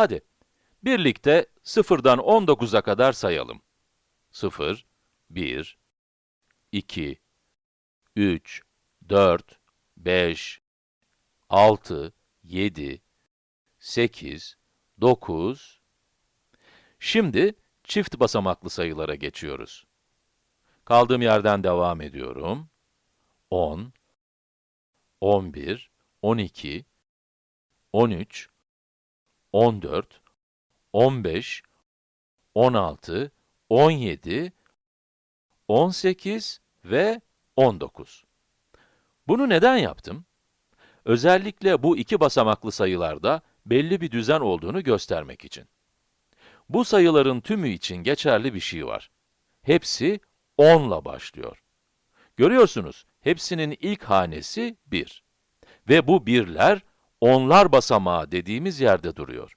Hadi, birlikte sıfırdan 19'a kadar sayalım. 0, 1, 2, 3, 4, 5, 6, 7, 8, 9. Şimdi çift basamaklı sayılara geçiyoruz. Kaldığım yerden devam ediyorum. 10, 11, 12, 13, 14, 15, 16, 17, 18 ve 19. Bunu neden yaptım? Özellikle bu iki basamaklı sayılarda belli bir düzen olduğunu göstermek için. Bu sayıların tümü için geçerli bir şey var. Hepsi 10 ile başlıyor. Görüyorsunuz, hepsinin ilk hanesi 1. Ve bu birler, onlar basamağı dediğimiz yerde duruyor.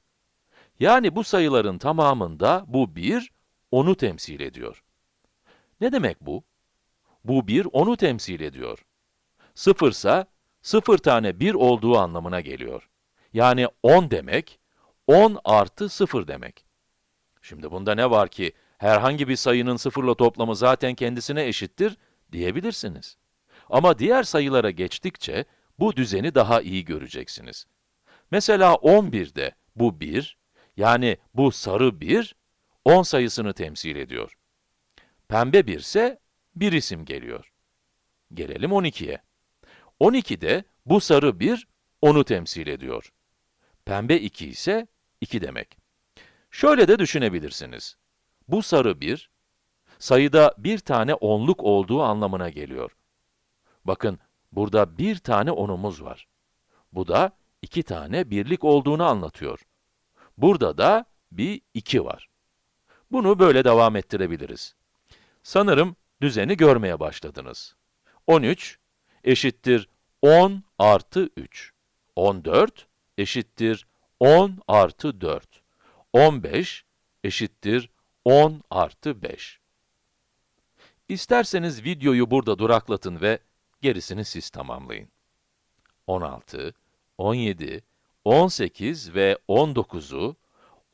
Yani bu sayıların tamamında bu 1, 10'u temsil ediyor. Ne demek bu? Bu 1, 10'u temsil ediyor. 0 ise 0 tane 1 olduğu anlamına geliyor. Yani 10 demek, 10 artı 0 demek. Şimdi bunda ne var ki, herhangi bir sayının sıfırla toplamı zaten kendisine eşittir diyebilirsiniz. Ama diğer sayılara geçtikçe, bu düzeni daha iyi göreceksiniz. Mesela 11'de bu 1, yani bu sarı 1, 10 sayısını temsil ediyor. Pembe 1 ise bir isim geliyor. Gelelim 12'ye. 12'de bu sarı 1, 10'u temsil ediyor. Pembe 2 ise 2 demek. Şöyle de düşünebilirsiniz. Bu sarı 1, sayıda bir tane onluk olduğu anlamına geliyor. Bakın, burada bir tane onumuz var. Bu da iki tane birlik olduğunu anlatıyor. Burada da bir 2 var. Bunu böyle devam ettirebiliriz. Sanırım düzeni görmeye başladınız. 13 eşittir 10 artı 3. 14 eşittir 10 artı 4. 15 eşittir 10 artı 5. İsterseniz videoyu burada duraklatın ve gerisini siz tamamlayın. 16, 17, 18 ve 19'u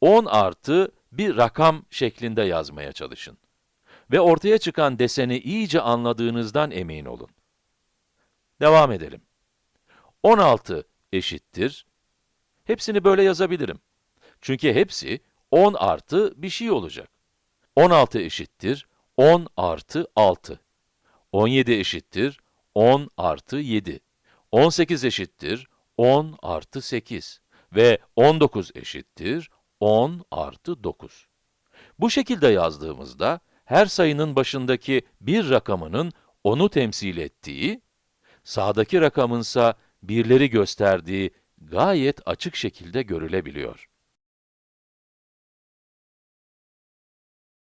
10 artı bir rakam şeklinde yazmaya çalışın. Ve ortaya çıkan deseni iyice anladığınızdan emin olun. Devam edelim. 16 eşittir. Hepsini böyle yazabilirim. Çünkü hepsi 10 artı bir şey olacak. 16 eşittir 10 artı 6. 17 eşittir 10 artı 7. 18 eşittir 10 artı 8. Ve 19 eşittir 10 artı 9. Bu şekilde yazdığımızda, her sayının başındaki bir rakamının onu temsil ettiği, sağdaki rakamınsa birleri gösterdiği gayet açık şekilde görülebiliyor.